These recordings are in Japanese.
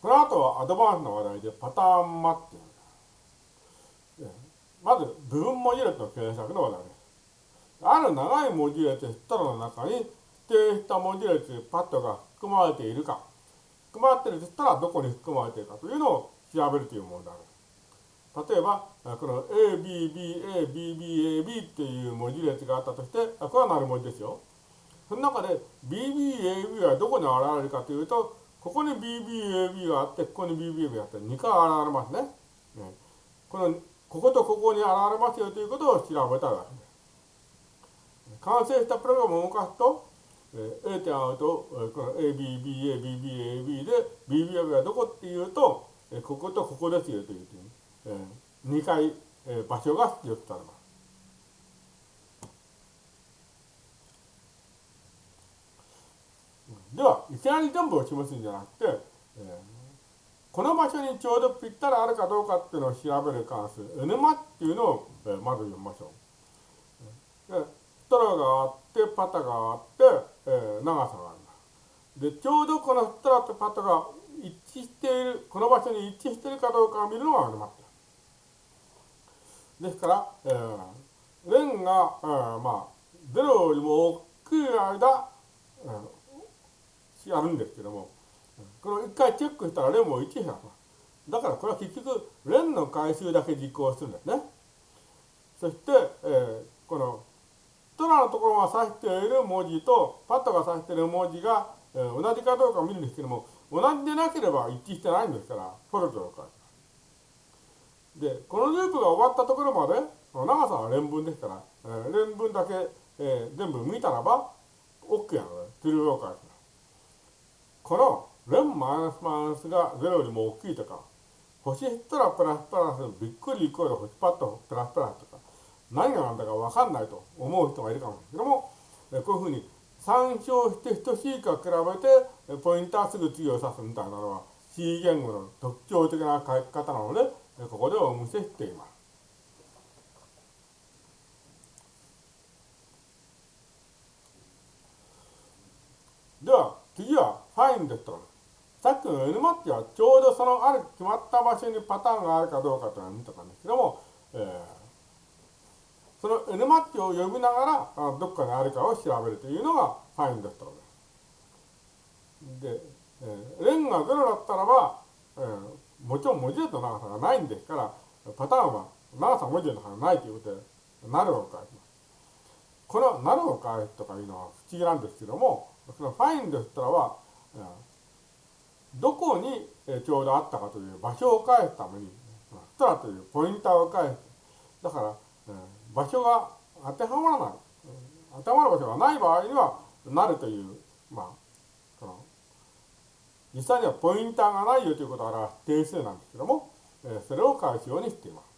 この後はアドバンスの話題でパターンマっていう。まず、部分文字列の検索の話題です。ある長い文字列ストロの中に指定した文字列パッドが含まれているか、含まれているとしたらどこに含まれているかというのを調べるという問題です。例えば、この ABBABBAB っていう文字列があったとして、これはなる文字ですよ。その中で BBAB はどこに現れるかというと、ここに BBAB があって、ここに BBAB があって、2回現れますね。ねこの、こことここに現れますよということを調べたわけです。完成したプログラムを動かすと、えー、A 点合うと、この ABBA、BBAB で、BBAB はどこっていうと、えこことここですよという、えー、2回、えー、場所が出力されます。では、いきなり全部を示すんじゃなくて、えー、この場所にちょうどぴったりあるかどうかっていうのを調べる関数、N マっていうのを、えー、まず読みましょう。でストロがあって、パタがあって、えー、長さがある。で、ちょうどこのストラとパタが一致している、この場所に一致しているかどうかを見るのが N マですから、えー、レンが、えー、まあ、0よりも大きい間、えーやるんですけども、これを一回チェックしたらレンも1減らす。だからこれは結局、レンの回数だけ実行するんですね。そして、えー、この、トラのところが指している文字と、パットが指している文字が、えー、同じかどうかを見るんですけども、同じでなければ一致してないんですから、フォルトを返す。で、このループが終わったところまで、長さは連分ですから、えー、連分だけ、えー、全部見たらば、OK なので、トゥルーを返す。このレンマイナスマイナスが0よりも大きいとか、星減ったらプラスプラス、びっくりイコール星パッとプラスプラスとか、何が何だかわかんないと思う人がいるかもしれないけども、こういうふうに参照して等しいか比べて、ポインターすぐ次を指すみたいなのは C 言語の特徴的な書き方なので、ここでお見せしています。では、次はファインですと。さっきの N マッチはちょうどそのある決まった場所にパターンがあるかどうかというのを見たんですけども、えー、その N マッチを呼びながらあどっかにあるかを調べるというのがファインですと。で、えー、レンが0だったらば、えー、もちろん文字列の長さがないんですから、パターンは長さ文字列の長さがないということで、なるを返します。このなるを返すとかいうのは不思議なんですけども、そのファインですからは、どこにちょうどあったかという場所を返すために、ストラというポインターを返す。だから、場所が当てはまらない。当てはまる場所がない場合には、なるという、まあ、その、実際にはポインターがないよということを表す定数なんですけども、それを返すようにしています。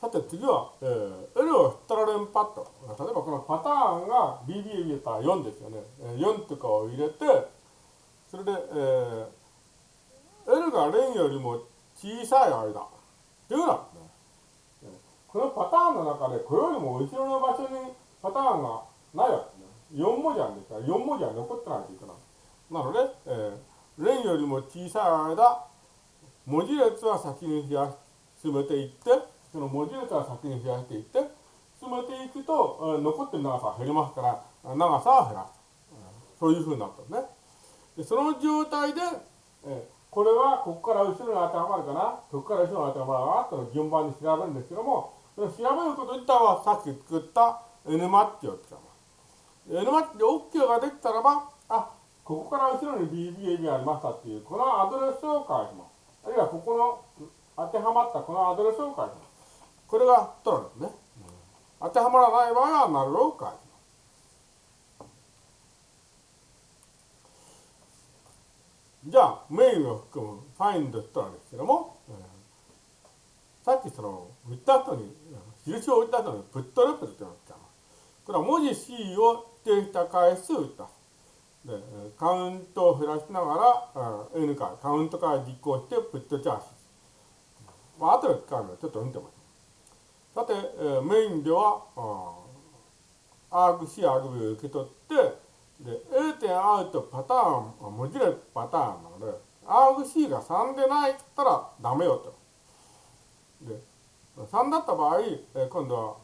さて次は、えー、L をストラレンパッド。例えばこのパターンが BB ったら4ですよね。4とかを入れて、それで、えー、L がレンよりも小さい間。っていうのは、このパターンの中でこれよりも後ろの場所にパターンがないわけですね。4文字あるんですから、4文字は残ってないといけない。なので、えー、レンよりも小さい間、文字列は先に進めていって、その文字列は先に増やしていって、進めていくと、残ってる長さは減りますから、長さは減らす。そういうふうになったんですね。でその状態で、えこれはここから後ろに当てはまるかな、ここから後ろに当てはまるかなと順番に調べるんですけども、調べること自体はさっき作った N マッチを使います。N マッチで OK ができたらば、あ、ここから後ろに BBA がありましたっていう、このアドレスを返します。あるいはここの当てはまったこのアドレスを返します。これが取るんですね。当てはまらない場合は、なるを返します。じゃあ、メインを含むファインドとなんですけども、えー、さっきその、打った後に、印を打った後にプットレプルというのを使います。これは文字 C を指定した回数打った。で、カウントを減らしながら、N から、カウントから実行してプットチャージ。まあ、後で使うのでちょっと見てみましょう。さて、えー、メインでは、アーグ C、アーグ B を受け取って、で A 点 R とパターン文字列パターンなので RC が3でないったらダメよと。で3だった場合、え今度は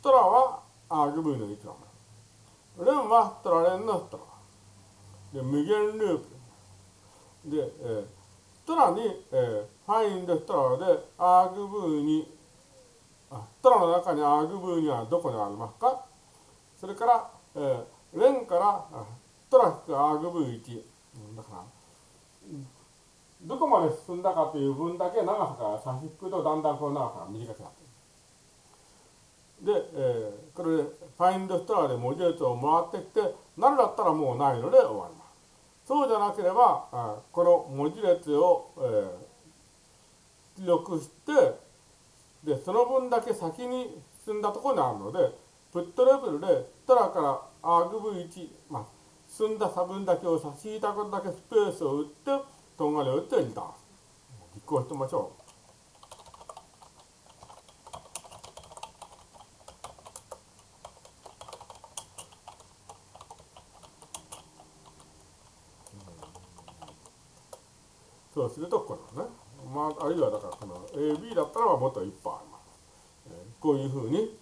トラは RV の1なの。レンはトラレンのトラ。で無限ループ。で、えー、トラに、えー、ファインドトラでアーグブーにトラの中にアグブーにはどこにありますか？それから、えー、レンからトラ引くアグブー1。だから、どこまで進んだかという分だけ長さが差し引くとだんだんこの長さが短くなってで、えー、これでファインドストラで文字列を回ってきて、なるだったらもうないので終わります。そうじゃなければ、この文字列を、えー、記録して、その分だけ先に進んだところにあるので、プットレベルで、トラからアグブ1、まあ、進んだ差分だけを差し引いたことだけスペースを打って、とんがりを打ってリターン。実行してみましょう。そうするとこのね、まあ、あるいはだからこの AB だったらもっといっぱいあります。えー、こういうふうに、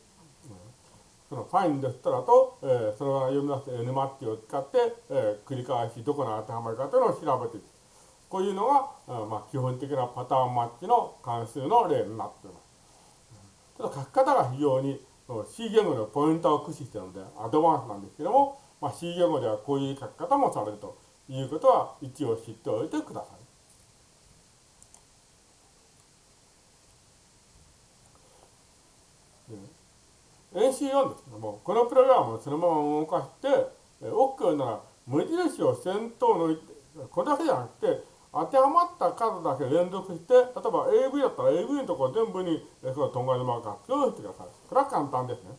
そのファインドしたらと、えー、そのまま読み出す N マッチを使って、えー、繰り返しどこに当てはまるかというのを調べていく。こういうのが、うんまあ、基本的なパターンマッチの関数の例になっています。ただ書き方が非常に C 言語のポイントを駆使しているのでアドバンスなんですけども、まあ、C 言語ではこういう書き方もされるということは一応知っておいてください。AC4 ですけども、このプログラムをそのまま動かして、OK なら無印を先頭のこれだけじゃなくて、当てはまった数だけ連続して、例えば AV だったら AV のところ全部に、このとんがりマークを用意してください。これは簡単ですね。